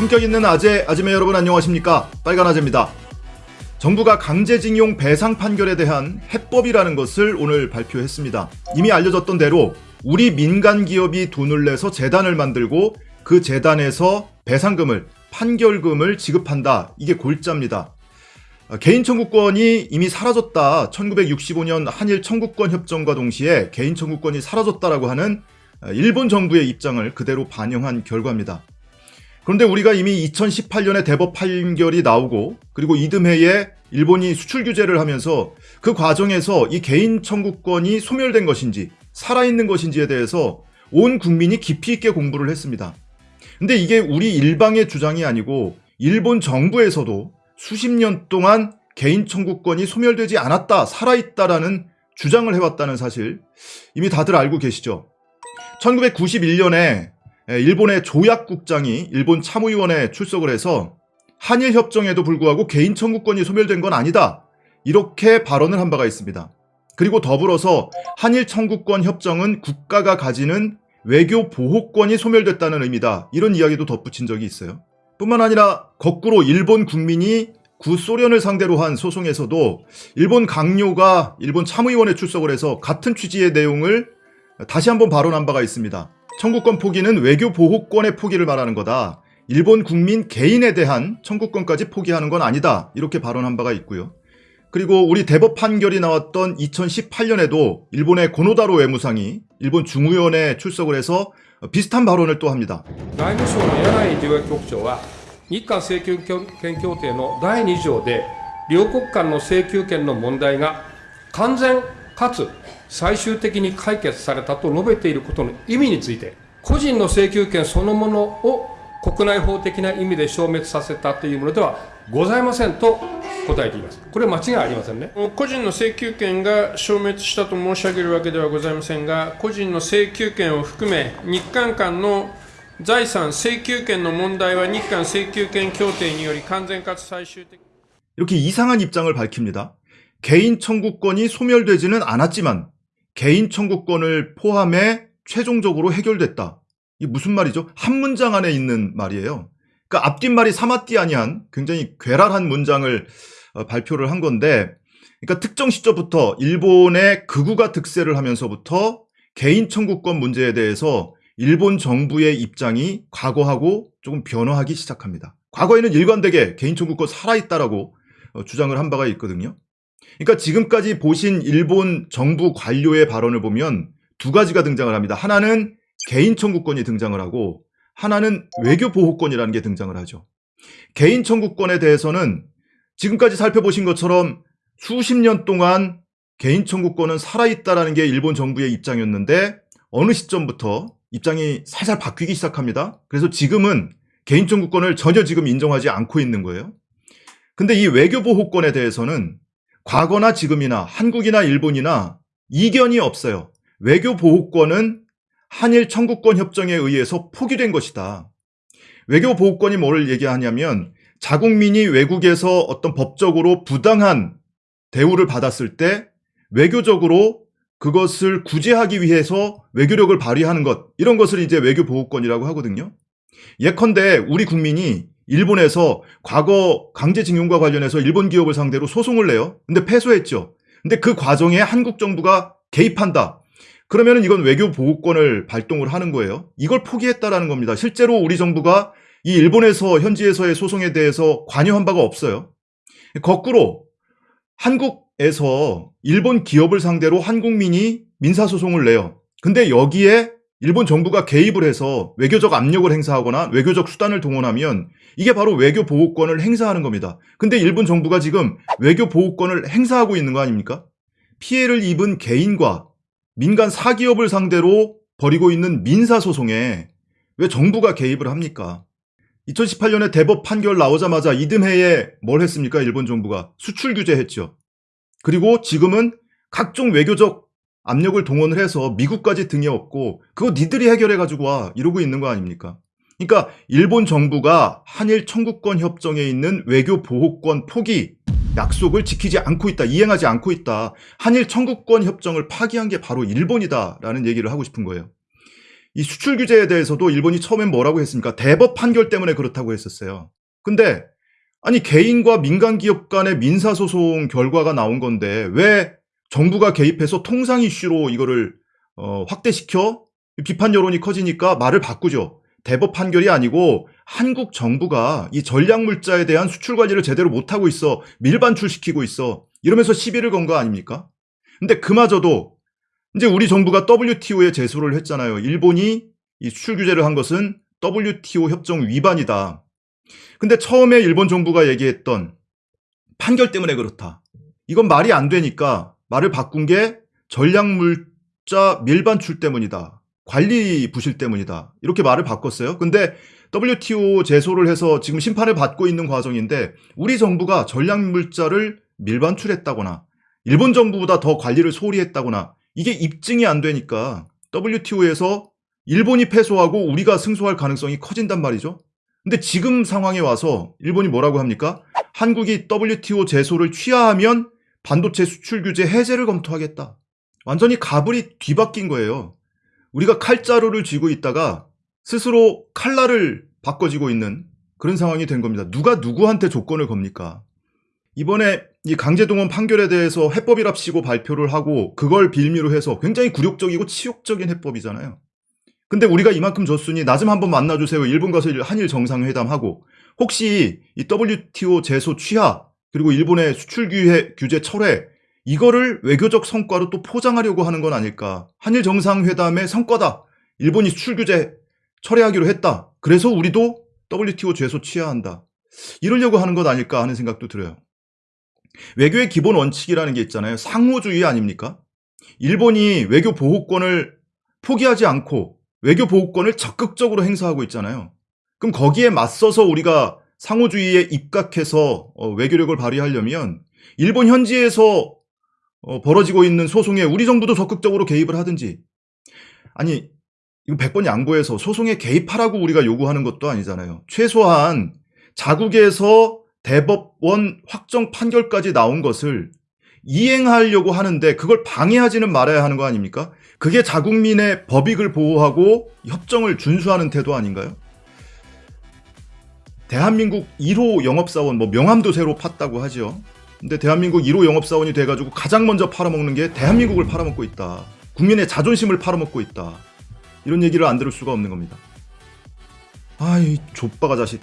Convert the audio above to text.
품격 있는 아재, 아지매 여러분 안녕하십니까? 빨간 아재입니다. 정부가 강제징용 배상 판결에 대한 해법이라는 것을 오늘 발표했습니다. 이미 알려졌던 대로 우리 민간 기업이 돈을 내서 재단을 만들고 그 재단에서 배상금을 판결금을 지급한다. 이게 골자입니다. 어, 개인 청구권이 이미 사라졌다. 1965년 한일 청구권 협정과 동시에 개인 청구권이 사라졌다라고 하는 어, 일본 정부의 입장을 그대로 반영한 결과입니다. 그런데 우리가 이미 2018년에 대법 판결이 나오고 그리고 이듬해에 일본이 수출 규제를 하면서 그 과정에서 이 개인 청구권이 소멸된 것인지 살아있는 것인지에 대해서 온 국민이 깊이 있게 공부를 했습니다. 근데 이게 우리 일방의 주장이 아니고 일본 정부에서도 수십 년 동안 개인 청구권이 소멸되지 않았다, 살아있다라는 주장을 해왔다는 사실 이미 다들 알고 계시죠? 1991년에 일본의 조약국장이 일본 참의원에 출석을 해서 한일 협정에도 불구하고 개인 청구권이 소멸된 건 아니다. 이렇게 발언을 한 바가 있습니다. 그리고 더불어서 한일 청구권 협정은 국가가 가지는 외교 보호권이 소멸됐다는 의미다. 이런 이야기도 덧붙인 적이 있어요. 뿐만 아니라 거꾸로 일본 국민이 구소련을 상대로 한 소송에서도 일본 강요가 일본 참의원에 출석을 해서 같은 취지의 내용을 다시 한번 발언한 바가 있습니다. 청구권 포기는 외교 보호권의 포기를 말하는 거다. 일본 국민 개인에 대한 청구권까지 포기하는 건 아니다. 이렇게 발언한 바가 있고요. 그리고 우리 대법 판결이 나왔던 2018년에도 일본의 고노다로 외무상이 일본 중의원에 출석을 해서 비슷한 발언을 또 합니다. 外務省の柳井条約局長は日韓請求権協定の第2条で両国間の請求権の問題が完全 かつ最終的に解決されたと述べていることの意味について個人の請求権そのものを国内法的な意味で消滅させたというものではございませんと答えています。これは間違いありませんね。個人の請求権が消滅したと申し上げるわけではございませんが、個人の請求権を含め、日韓間の財産請求権の問題は日韓請求権協定により完全かつ最終的 이렇게 이상한 입장을 밝힙니다. 개인 청구권이 소멸되지는 않았지만 개인 청구권을 포함해 최종적으로 해결됐다. 이 무슨 말이죠? 한 문장 안에 있는 말이에요. 그러니까 앞뒷말이 사마띠 아니한 굉장히 괴랄한 문장을 어, 발표를 한 건데 그러니까 특정 시점부터 일본의 극우가 득세를 하면서부터 개인 청구권 문제에 대해서 일본 정부의 입장이 과거하고 조금 변화하기 시작합니다. 과거에는 일관되게 개인 청구권 살아있다라고 어, 주장을 한 바가 있거든요. 그러니까 지금까지 보신 일본 정부 관료의 발언을 보면 두 가지가 등장을 합니다. 하나는 개인 청구권이 등장을 하고 하나는 외교 보호권이라는 게 등장을 하죠. 개인 청구권에 대해서는 지금까지 살펴보신 것처럼 수십 년 동안 개인 청구권은 살아있다라는 게 일본 정부의 입장이었는데 어느 시점부터 입장이 살살 바뀌기 시작합니다. 그래서 지금은 개인 청구권을 전혀 지금 인정하지 않고 있는 거예요. 근데 이 외교 보호권에 대해서는 과거나 지금이나 한국이나 일본이나 이견이 없어요. 외교 보호권은 한일 청구권 협정에 의해서 포기된 것이다. 외교 보호권이 뭐를 얘기하냐면 자국민이 외국에서 어떤 법적으로 부당한 대우를 받았을 때 외교적으로 그것을 구제하기 위해서 외교력을 발휘하는 것 이런 것을 이제 외교 보호권이라고 하거든요. 예컨대 우리 국민이 일본에서 과거 강제징용과 관련해서 일본 기업을 상대로 소송을 내요. 근데 패소했죠. 근데 그 과정에 한국 정부가 개입한다. 그러면은 이건 외교 보호권을 발동을 하는 거예요. 이걸 포기했다라는 겁니다. 실제로 우리 정부가 이 일본에서 현지에서의 소송에 대해서 관여한 바가 없어요. 거꾸로 한국에서 일본 기업을 상대로 한국민이 민사소송을 내요. 근데 여기에 일본 정부가 개입을 해서 외교적 압력을 행사하거나 외교적 수단을 동원하면 이게 바로 외교 보호권을 행사하는 겁니다. 근데 일본 정부가 지금 외교 보호권을 행사하고 있는 거 아닙니까? 피해를 입은 개인과 민간 사기업을 상대로 벌이고 있는 민사소송에 왜 정부가 개입을 합니까? 2018년에 대법 판결 나오자마자 이듬해에 뭘 했습니까? 일본 정부가 수출 규제했죠. 그리고 지금은 각종 외교적 압력을 동원을 해서 미국까지 등에 업고 그거 니들이 해결해 가지고 와 이러고 있는 거 아닙니까? 그러니까 일본 정부가 한일 청구권 협정에 있는 외교 보호권 포기 약속을 지키지 않고 있다. 이행하지 않고 있다. 한일 청구권 협정을 파기한 게 바로 일본이다라는 얘기를 하고 싶은 거예요. 이 수출 규제에 대해서도 일본이 처음엔 뭐라고 했습니까? 대법 판결 때문에 그렇다고 했었어요. 근데 아니 개인과 민간 기업 간의 민사 소송 결과가 나온 건데 왜 정부가 개입해서 통상 이슈로 이거를 어, 확대시켜 비판 여론이 커지니까 말을 바꾸죠. 대법 판결이 아니고 한국 정부가 이 전략 물자에 대한 수출 관리를 제대로 못하고 있어 밀반출시키고 있어 이러면서 시비를 건 거 아닙니까? 근데 그마저도 이제 우리 정부가 WTO에 제소를 했잖아요. 일본이 이 수출 규제를 한 것은 WTO 협정 위반이다. 근데 처음에 일본 정부가 얘기했던 판결 때문에 그렇다. 이건 말이 안 되니까 말을 바꾼 게 전략물자 밀반출 때문이다. 관리 부실 때문이다. 이렇게 말을 바꿨어요. 근데 WTO 제소를 해서 지금 심판을 받고 있는 과정인데 우리 정부가 전략물자를 밀반출했다거나 일본 정부보다 더 관리를 소홀히 했다거나 이게 입증이 안 되니까 WTO에서 일본이 패소하고 우리가 승소할 가능성이 커진단 말이죠. 근데 지금 상황에 와서 일본이 뭐라고 합니까? 한국이 WTO 제소를 취하하면 반도체 수출 규제 해제를 검토하겠다. 완전히 가불이 뒤바뀐 거예요. 우리가 칼자루를 쥐고 있다가 스스로 칼날을 바꿔지고 있는 그런 상황이 된 겁니다. 누가 누구한테 조건을 겁니까? 이번에 이 강제동원 판결에 대해서 해법이랍시고 발표를 하고 그걸 빌미로 해서 굉장히 굴욕적이고 치욕적인 해법이잖아요. 근데 우리가 이만큼 줬으니 나 좀 한번 만나주세요. 일본 가서 한일 정상회담하고 혹시 이 WTO 제소 취하 그리고 일본의 수출 규제, 철회 이거를 외교적 성과로 또 포장하려고 하는 건 아닐까. 한일 정상회담의 성과다. 일본이 수출 규제 철회하기로 했다. 그래서 우리도 WTO 제소 취하한다. 이러려고 하는 것 아닐까 하는 생각도 들어요. 외교의 기본 원칙이라는 게 있잖아요. 상호주의 아닙니까? 일본이 외교 보호권을 포기하지 않고 외교 보호권을 적극적으로 행사하고 있잖아요. 그럼 거기에 맞서서 우리가 상호주의에 입각해서 어, 외교력을 발휘하려면 일본 현지에서 어, 벌어지고 있는 소송에 우리 정부도 적극적으로 개입을 하든지 아니 이거 100번 양보해서 소송에 개입하라고 우리가 요구하는 것도 아니잖아요. 최소한 자국에서 대법원 확정 판결까지 나온 것을 이행하려고 하는데 그걸 방해하지는 말아야 하는 거 아닙니까? 그게 자국민의 법익을 보호하고 협정을 준수하는 태도 아닌가요? 대한민국 1호 영업사원, 뭐 명함도 새로 팠다고 하죠. 근데 대한민국 1호 영업사원이 돼가지고 가장 먼저 팔아먹는 게 대한민국을 팔아먹고 있다. 국민의 자존심을 팔아먹고 있다. 이런 얘기를 안 들을 수가 없는 겁니다. 아이 족바가 자식.